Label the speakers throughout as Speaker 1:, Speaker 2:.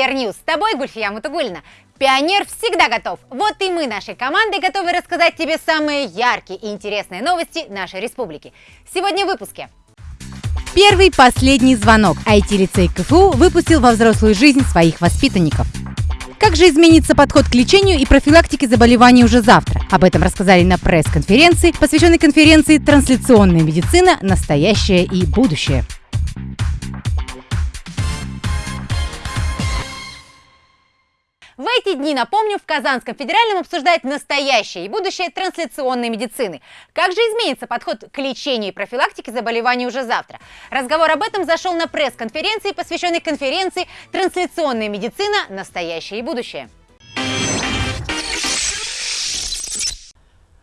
Speaker 1: Пионер News. С тобой Гульфия Мутугульна. Пионер всегда готов. Вот и мы нашей командой готовы рассказать тебе самые яркие и интересные новости нашей республики. Сегодня в выпуске.
Speaker 2: Первый последний звонок. IT-лицей КФУ выпустил во взрослую жизнь своих воспитанников. Как же изменится подход к лечению и профилактике заболеваний уже завтра? Об этом рассказали на пресс-конференции, посвященной конференции «Трансляционная медицина. Настоящее и будущее».
Speaker 1: В эти дни, напомню, в Казанском федеральном обсуждают настоящее и будущее трансляционной медицины. Как же изменится подход к лечению и профилактике заболеваний уже завтра? Разговор об этом зашел на пресс-конференции, посвященной конференции «Трансляционная медицина. Настоящее и будущее».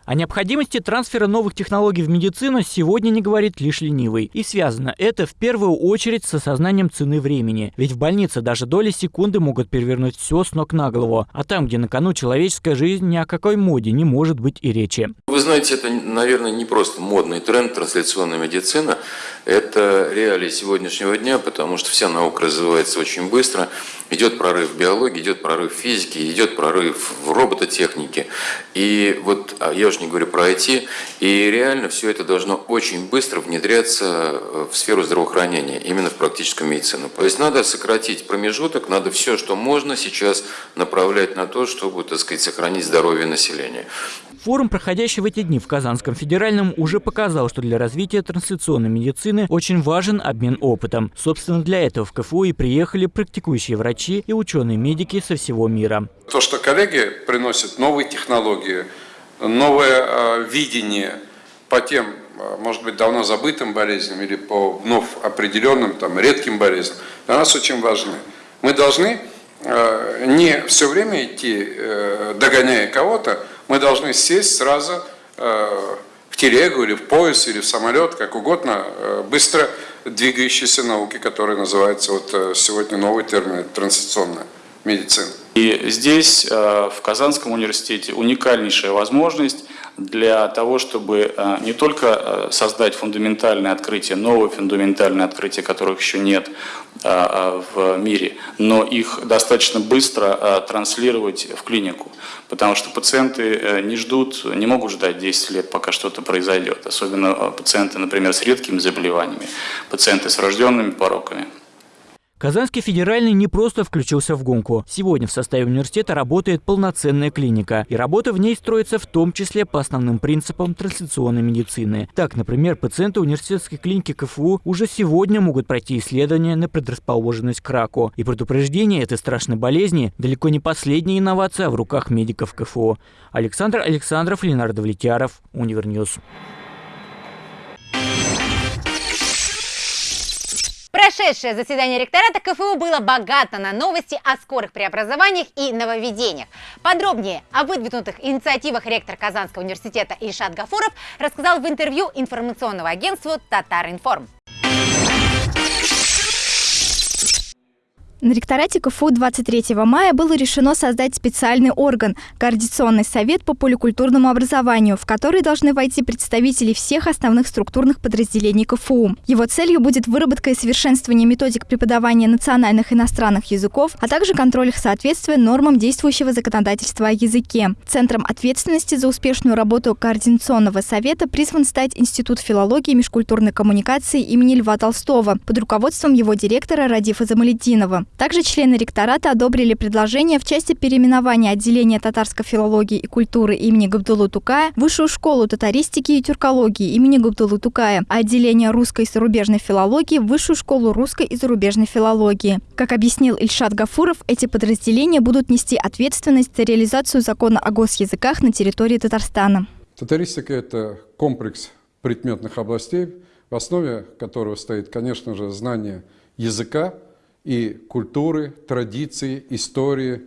Speaker 3: О необходимости трансфера новых технологий в медицину сегодня не говорит лишь ленивый. И связано это в первую очередь с осознанием цены времени. Ведь в больнице даже доли секунды могут перевернуть все с ног на голову. А там, где на кону человеческая жизнь, ни о какой моде не может быть и речи.
Speaker 4: Вы знаете, это, наверное, не просто модный тренд трансляционная медицина. Это реалии сегодняшнего дня, потому что вся наука развивается очень быстро. Идет прорыв в биологии, идет прорыв в физике, идет прорыв в робототехнике. И вот а я уже не говорю про IT. И реально все это должно очень быстро внедряться э, в сферу здравоохранения, именно в практическую медицину. То есть надо сократить промежуток, надо все, что можно сейчас направлять на то, чтобы, так сказать, сохранить здоровье населения.
Speaker 3: Форум, проходящий в эти дни в Казанском федеральном, уже показал, что для развития трансляционной медицины очень важен обмен опытом. Собственно, для этого в КФУ и приехали практикующие врачи и ученые-медики со всего мира.
Speaker 5: То, что коллеги приносят новые технологии, новое э, видение по тем, э, может быть, давно забытым болезням или по вновь определенным, там, редким болезням, для нас очень важны. Мы должны э, не все время идти, догоняя кого-то, мы должны сесть сразу в телегу или в пояс или в самолет, как угодно, быстро двигающейся науки, которая называется вот сегодня новый термин – трансляционная медицина.
Speaker 6: И здесь, в Казанском университете, уникальнейшая возможность для того, чтобы э, не только э, создать фундаментальные открытия, новые фундаментальные открытия, которых еще нет э, в мире, но их достаточно быстро транслировать в клинику. Потому что пациенты не ждут, не могут ждать 10 лет, пока что-то произойдет. Особенно пациенты, например, с редкими заболеваниями, пациенты с врожденными пороками.
Speaker 3: Казанский федеральный не просто включился в гонку. Сегодня в составе университета работает полноценная клиника. И работа в ней строится в том числе по основным принципам трансляционной медицины. Так, например, пациенты университетской клиники КФУ уже сегодня могут пройти исследования на предрасположенность к раку. И предупреждение этой страшной болезни далеко не последняя инновация в руках медиков КФУ. Александр Александров, Ленар Давлетьяров, Универ News.
Speaker 1: Прошедшее заседание ректората КФУ было богато на новости о скорых преобразованиях и нововведениях. Подробнее о выдвинутых инициативах ректор Казанского университета Ильшат Гафуров рассказал в интервью информационного агентству «Татар-Информ».
Speaker 7: На ректорате КФУ 23 мая было решено создать специальный орган – Координационный совет по поликультурному образованию, в который должны войти представители всех основных структурных подразделений КФУ. Его целью будет выработка и совершенствование методик преподавания национальных иностранных языков, а также контроль их соответствия нормам действующего законодательства о языке. Центром ответственности за успешную работу Координационного совета призван стать Институт филологии и межкультурной коммуникации имени Льва Толстого под руководством его директора Радифа Замалетдинова. Также члены ректората одобрили предложение в части переименования отделения татарской филологии и культуры имени Габдулы Тукая в Высшую школу татаристики и тюркологии имени Габдулы Тукая, а отделение русской и зарубежной филологии в Высшую школу русской и зарубежной филологии. Как объяснил Ильшат Гафуров, эти подразделения будут нести ответственность за реализацию закона о госязыках на территории Татарстана.
Speaker 5: Татаристика – это комплекс предметных областей, в основе которого стоит, конечно же, знание языка, и культуры, традиции, истории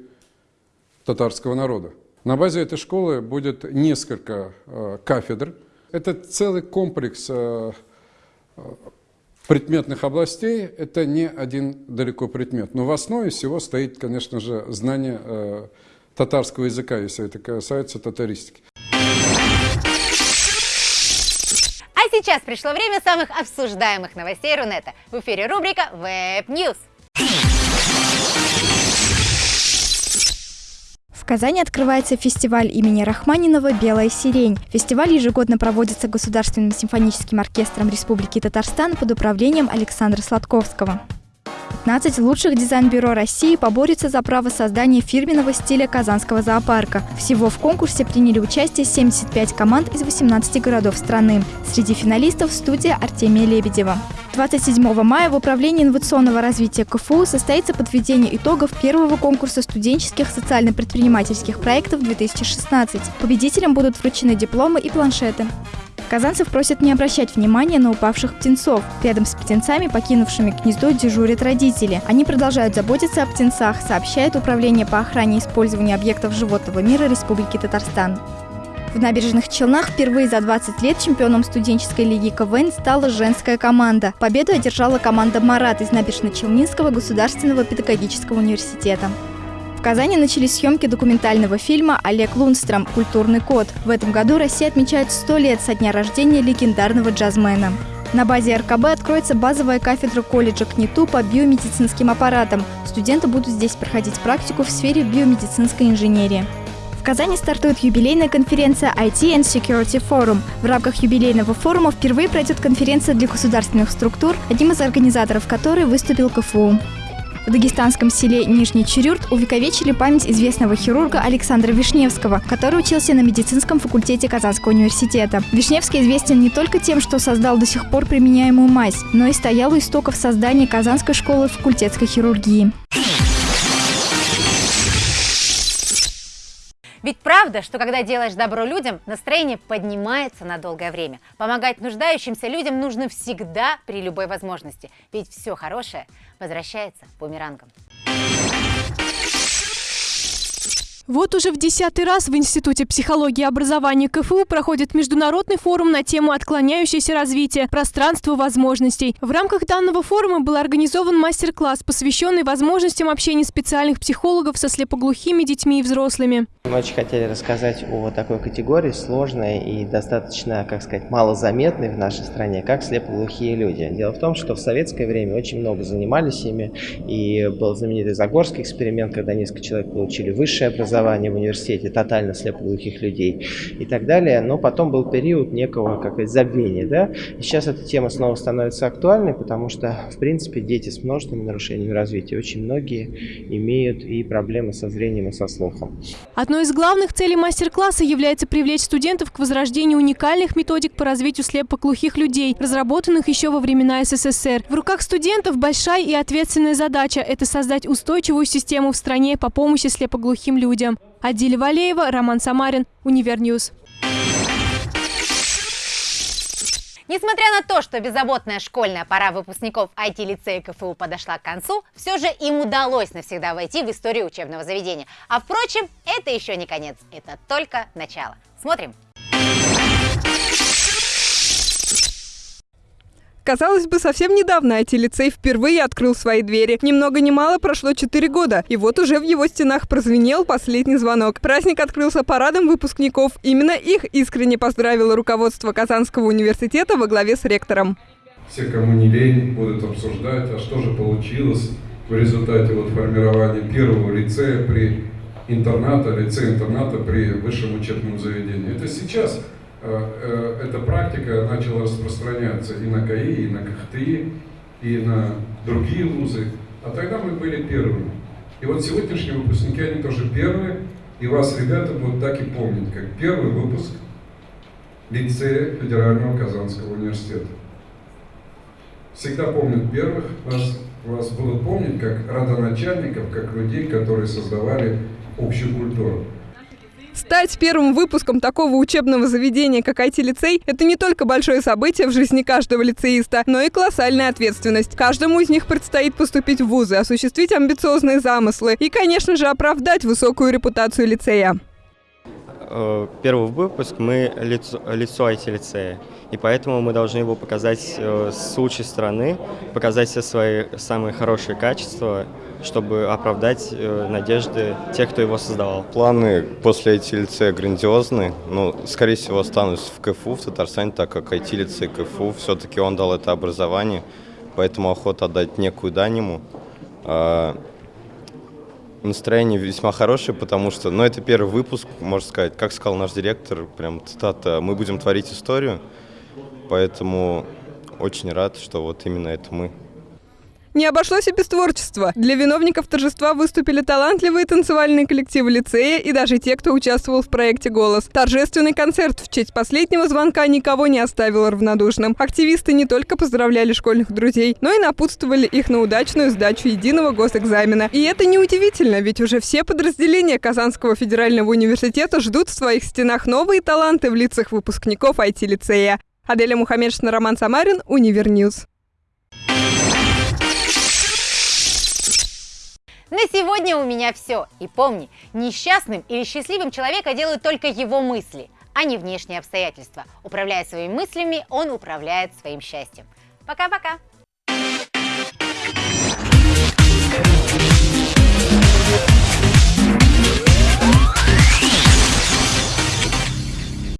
Speaker 5: татарского народа. На базе этой школы будет несколько э, кафедр. Это целый комплекс э, предметных областей, это не один далеко предмет. Но в основе всего стоит, конечно же, знание э, татарского языка, если это касается татаристики.
Speaker 1: А сейчас пришло время самых обсуждаемых новостей Рунета. В эфире рубрика Web
Speaker 7: Казани открывается фестиваль имени Рахманинова «Белая сирень». Фестиваль ежегодно проводится Государственным симфоническим оркестром Республики Татарстан под управлением Александра Сладковского. 15 лучших дизайн-бюро России поборются за право создания фирменного стиля Казанского зоопарка. Всего в конкурсе приняли участие 75 команд из 18 городов страны. Среди финалистов студия Артемия Лебедева. 27 мая в Управлении инновационного развития КФУ состоится подведение итогов первого конкурса студенческих социально-предпринимательских проектов 2016. Победителям будут вручены дипломы и планшеты. Казанцев просят не обращать внимания на упавших птенцов. Рядом с птенцами, покинувшими гнездо, дежурят родители. Они продолжают заботиться о птенцах, сообщает Управление по охране и использованию объектов животного мира Республики Татарстан. В набережных Челнах впервые за 20 лет чемпионом студенческой лиги КВН стала женская команда. Победу одержала команда «Марат» из Набережно-Челнинского государственного педагогического университета. В Казани начались съемки документального фильма «Олег Лунстром. Культурный код». В этом году Россия отмечает 100 лет со дня рождения легендарного джазмена. На базе РКБ откроется базовая кафедра колледжа КНИТУ по биомедицинским аппаратам. Студенты будут здесь проходить практику в сфере биомедицинской инженерии. В Казани стартует юбилейная конференция IT and Security Forum. В рамках юбилейного форума впервые пройдет конференция для государственных структур, одним из организаторов которой выступил КФУ. В дагестанском селе Нижний Чурюрт увековечили память известного хирурга Александра Вишневского, который учился на медицинском факультете Казанского университета. Вишневский известен не только тем, что создал до сих пор применяемую мазь, но и стоял у истоков создания Казанской школы факультетской хирургии.
Speaker 1: Ведь правда, что когда делаешь добро людям, настроение поднимается на долгое время. Помогать нуждающимся людям нужно всегда при любой возможности. Ведь все хорошее возвращается бумерангом.
Speaker 8: Вот уже в десятый раз в Институте психологии и образования КФУ проходит международный форум на тему «Отклоняющееся развитие. Пространство возможностей». В рамках данного форума был организован мастер-класс, посвященный возможностям общения специальных психологов со слепоглухими детьми и взрослыми.
Speaker 9: Мы очень хотели рассказать о такой категории, сложной и достаточно, как сказать, малозаметной в нашей стране, как слепоглухие люди. Дело в том, что в советское время очень много занимались ими, и был знаменитый Загорский эксперимент, когда несколько человек получили высшее образование, образования в университете тотально слепоглухих людей и так далее. Но потом был период некого, как сказать, забвения. Да? И сейчас эта тема снова становится актуальной, потому что, в принципе, дети с множественными нарушениями развития, очень многие имеют и проблемы со зрением и со слухом.
Speaker 8: Одной из главных целей мастер-класса является привлечь студентов к возрождению уникальных методик по развитию слепоглухих людей, разработанных еще во времена СССР. В руках студентов большая и ответственная задача – это создать устойчивую систему в стране по помощи слепоглухим людям. Адиля Валеева, Роман Самарин, Универ News.
Speaker 1: Несмотря на то, что беззаботная школьная пора выпускников IT-лицея КФУ подошла к концу, все же им удалось навсегда войти в историю учебного заведения. А впрочем, это еще не конец, это только начало. Смотрим.
Speaker 10: Казалось бы, совсем недавно IT-лицей впервые открыл свои двери. Ни много ни мало прошло 4 года, и вот уже в его стенах прозвенел последний звонок. Праздник открылся парадом выпускников. Именно их искренне поздравило руководство Казанского университета во главе с ректором.
Speaker 5: Все, кому не лень, будут обсуждать, а что же получилось в результате вот формирования первого лицея при интерната, лицея-интерната при высшем учебном заведении. Это сейчас эта практика начала распространяться и на КАИ, и на КХТИ, и на другие вузы. А тогда мы были первыми. И вот сегодняшние выпускники, они тоже первые, и вас, ребята, будут так и помнить, как первый выпуск лицея Федерального Казанского университета. Всегда помнят первых, вас, вас будут помнить как родоначальников, как людей, которые создавали общую культуру.
Speaker 10: Стать первым выпуском такого учебного заведения, как IT-лицей, это не только большое событие в жизни каждого лицеиста, но и колоссальная ответственность. Каждому из них предстоит поступить в вузы, осуществить амбициозные замыслы и, конечно же, оправдать высокую репутацию лицея.
Speaker 9: Э, первый выпуск мы лицо, лицо IT-лицея, и поэтому мы должны его показать э, с лучшей стороны, показать все свои самые хорошие качества, чтобы оправдать э, надежды тех, кто его создавал.
Speaker 11: Планы после IT-лицея грандиозны. Ну, скорее всего, останусь в КФУ в Татарстане, так как IT-лицей КФУ, все-таки он дал это образование, поэтому охота отдать некую дань ему. А, Настроение весьма хорошее, потому что, ну, это первый выпуск, можно сказать, как сказал наш директор, прям цитата, мы будем творить историю, поэтому очень рад, что вот именно это мы.
Speaker 10: Не обошлось и без творчества. Для виновников торжества выступили талантливые танцевальные коллективы лицея и даже те, кто участвовал в проекте «Голос». Торжественный концерт в честь последнего звонка никого не оставил равнодушным. Активисты не только поздравляли школьных друзей, но и напутствовали их на удачную сдачу единого госэкзамена. И это неудивительно, ведь уже все подразделения Казанского федерального университета ждут в своих стенах новые таланты в лицах выпускников IT-лицея. Аделя Мухаммедшина, Роман Самарин, Универ News.
Speaker 1: На сегодня у меня все. И помни, несчастным или счастливым человека делают только его мысли, а не внешние обстоятельства. Управляя своими мыслями, он управляет своим счастьем. Пока-пока!